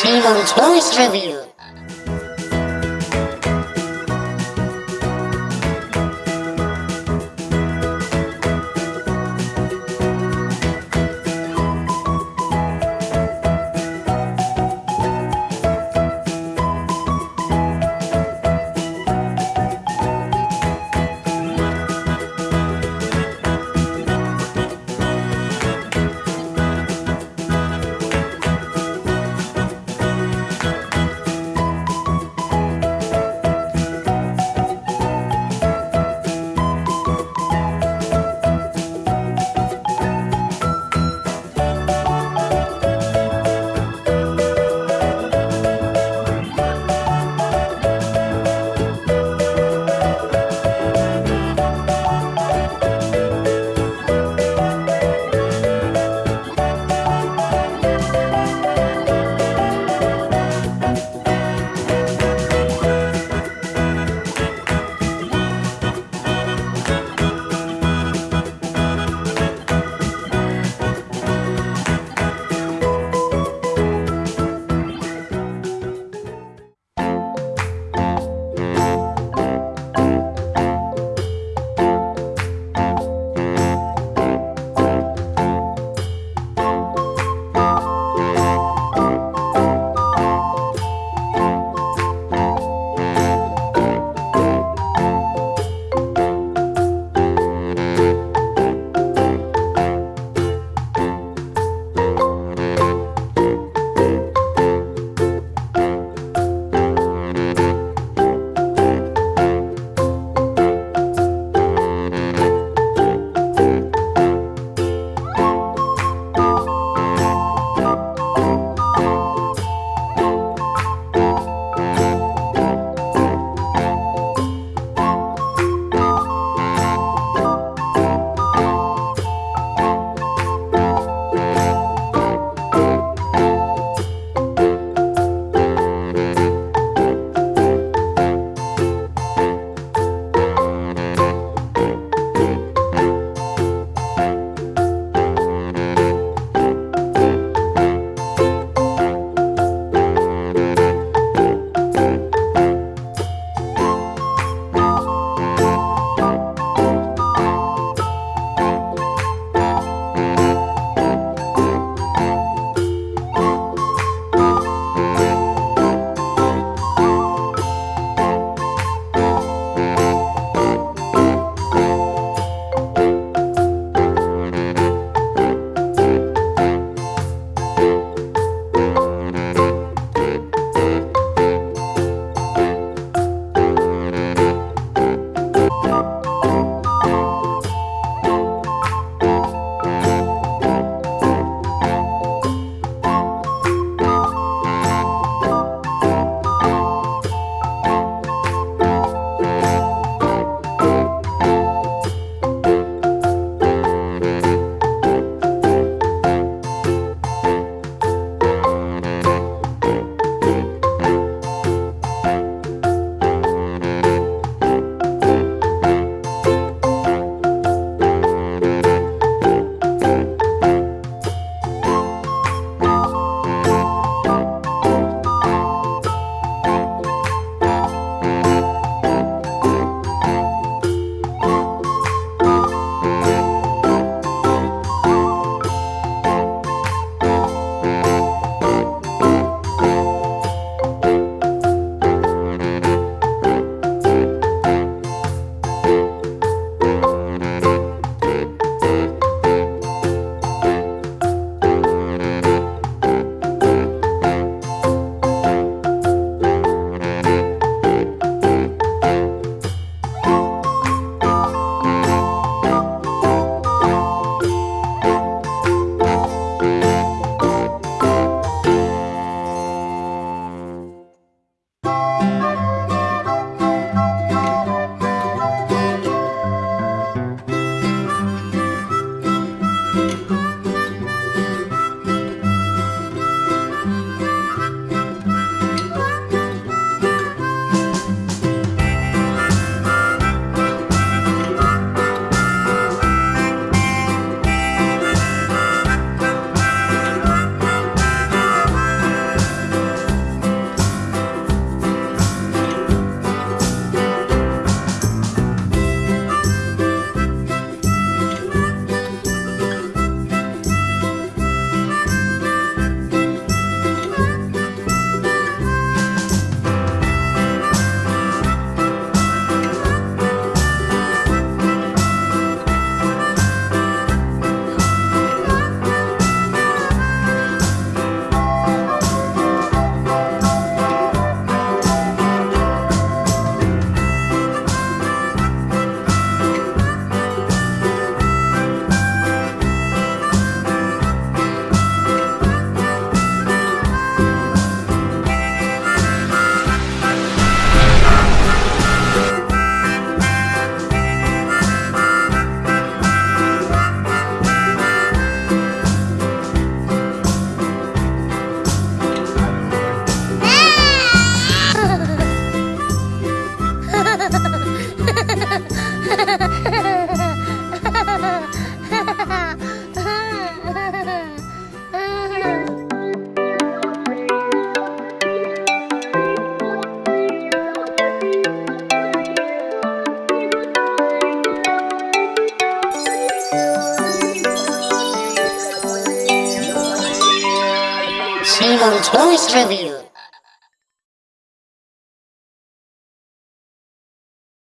Simon Toys Review. Simon Toys Review.